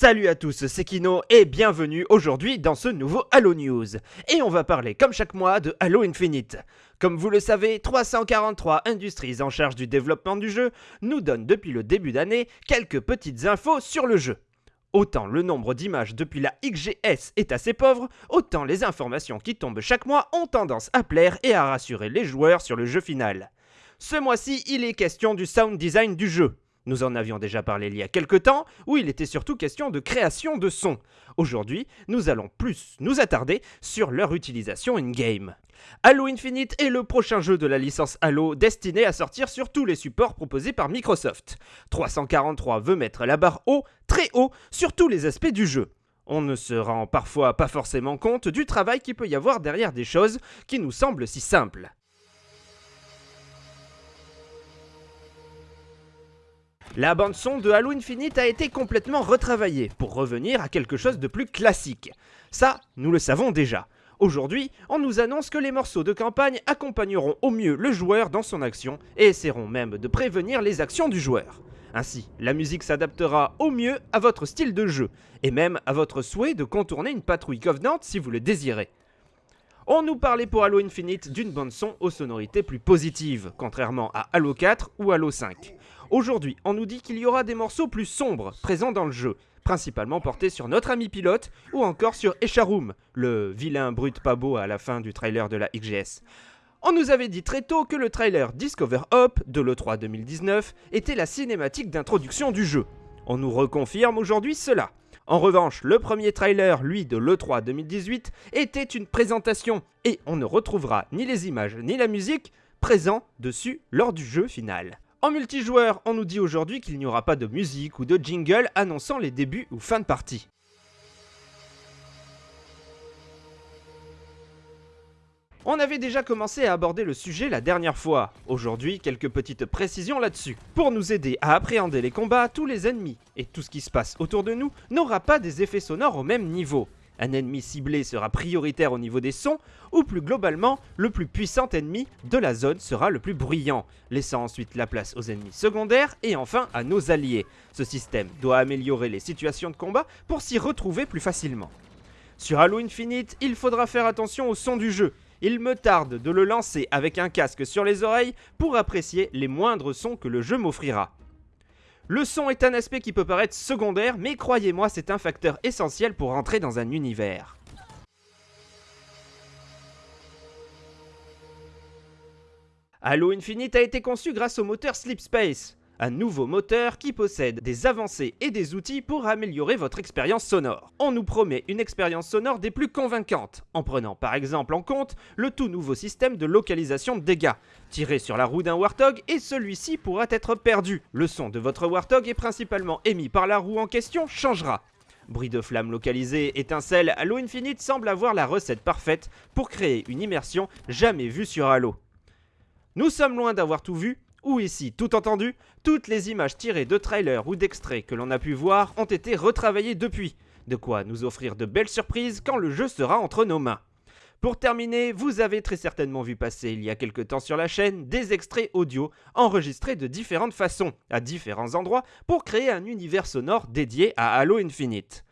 Salut à tous, c'est Kino et bienvenue aujourd'hui dans ce nouveau Halo News. Et on va parler comme chaque mois de Halo Infinite. Comme vous le savez, 343 Industries en charge du développement du jeu nous donnent depuis le début d'année quelques petites infos sur le jeu. Autant le nombre d'images depuis la XGS est assez pauvre, autant les informations qui tombent chaque mois ont tendance à plaire et à rassurer les joueurs sur le jeu final. Ce mois-ci, il est question du sound design du jeu. Nous en avions déjà parlé il y a quelques temps, où il était surtout question de création de sons. Aujourd'hui, nous allons plus nous attarder sur leur utilisation in-game. Halo Infinite est le prochain jeu de la licence Halo destiné à sortir sur tous les supports proposés par Microsoft. 343 veut mettre la barre haut, très haut, sur tous les aspects du jeu. On ne se rend parfois pas forcément compte du travail qui peut y avoir derrière des choses qui nous semblent si simples. La bande son de Halo Infinite a été complètement retravaillée pour revenir à quelque chose de plus classique. Ça, nous le savons déjà. Aujourd'hui, on nous annonce que les morceaux de campagne accompagneront au mieux le joueur dans son action et essaieront même de prévenir les actions du joueur. Ainsi, la musique s'adaptera au mieux à votre style de jeu, et même à votre souhait de contourner une patrouille Covenant si vous le désirez. On nous parlait pour Halo Infinite d'une bande son aux sonorités plus positives, contrairement à Halo 4 ou Halo 5. Aujourd'hui, on nous dit qu'il y aura des morceaux plus sombres présents dans le jeu, principalement portés sur notre ami pilote ou encore sur Echarum, le vilain brut pas beau à la fin du trailer de la XGS. On nous avait dit très tôt que le trailer Discover Hop de l'E3 2019 était la cinématique d'introduction du jeu. On nous reconfirme aujourd'hui cela. En revanche, le premier trailer, lui, de l'E3 2018, était une présentation, et on ne retrouvera ni les images ni la musique présents dessus lors du jeu final. En multijoueur, on nous dit aujourd'hui qu'il n'y aura pas de musique ou de jingle annonçant les débuts ou fins de partie. On avait déjà commencé à aborder le sujet la dernière fois. Aujourd'hui, quelques petites précisions là-dessus. Pour nous aider à appréhender les combats, tous les ennemis et tout ce qui se passe autour de nous n'aura pas des effets sonores au même niveau un ennemi ciblé sera prioritaire au niveau des sons, ou plus globalement, le plus puissant ennemi de la zone sera le plus bruyant, laissant ensuite la place aux ennemis secondaires et enfin à nos alliés. Ce système doit améliorer les situations de combat pour s'y retrouver plus facilement. Sur Halo Infinite, il faudra faire attention au son du jeu. Il me tarde de le lancer avec un casque sur les oreilles pour apprécier les moindres sons que le jeu m'offrira. Le son est un aspect qui peut paraître secondaire, mais croyez-moi, c'est un facteur essentiel pour rentrer dans un univers. Halo Infinite a été conçu grâce au moteur Sleep Space un nouveau moteur qui possède des avancées et des outils pour améliorer votre expérience sonore. On nous promet une expérience sonore des plus convaincantes, en prenant par exemple en compte le tout nouveau système de localisation de dégâts. Tiré sur la roue d'un Warthog et celui-ci pourra être perdu. Le son de votre Warthog est principalement émis par la roue en question changera. Bruit de flammes localisé, étincelles, Halo Infinite semble avoir la recette parfaite pour créer une immersion jamais vue sur Halo. Nous sommes loin d'avoir tout vu, ou ici, tout entendu, toutes les images tirées de trailers ou d'extraits que l'on a pu voir ont été retravaillées depuis, de quoi nous offrir de belles surprises quand le jeu sera entre nos mains. Pour terminer, vous avez très certainement vu passer il y a quelque temps sur la chaîne des extraits audio enregistrés de différentes façons, à différents endroits, pour créer un univers sonore dédié à Halo Infinite.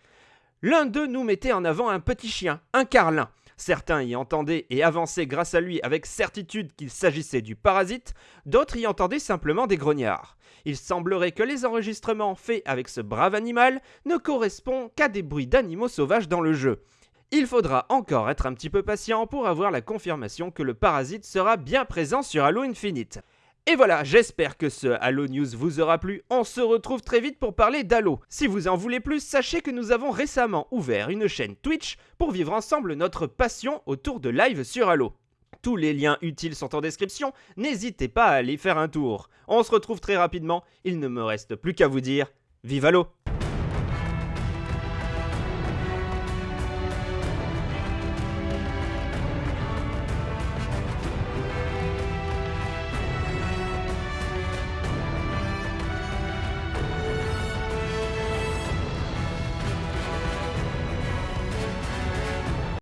L'un d'eux nous mettait en avant un petit chien, un carlin, Certains y entendaient et avançaient grâce à lui avec certitude qu'il s'agissait du parasite, d'autres y entendaient simplement des grognards. Il semblerait que les enregistrements faits avec ce brave animal ne correspondent qu'à des bruits d'animaux sauvages dans le jeu. Il faudra encore être un petit peu patient pour avoir la confirmation que le parasite sera bien présent sur Halo Infinite. Et voilà, j'espère que ce Halo News vous aura plu. On se retrouve très vite pour parler d'Halo. Si vous en voulez plus, sachez que nous avons récemment ouvert une chaîne Twitch pour vivre ensemble notre passion autour de live sur Halo. Tous les liens utiles sont en description, n'hésitez pas à aller faire un tour. On se retrouve très rapidement, il ne me reste plus qu'à vous dire, vive Halo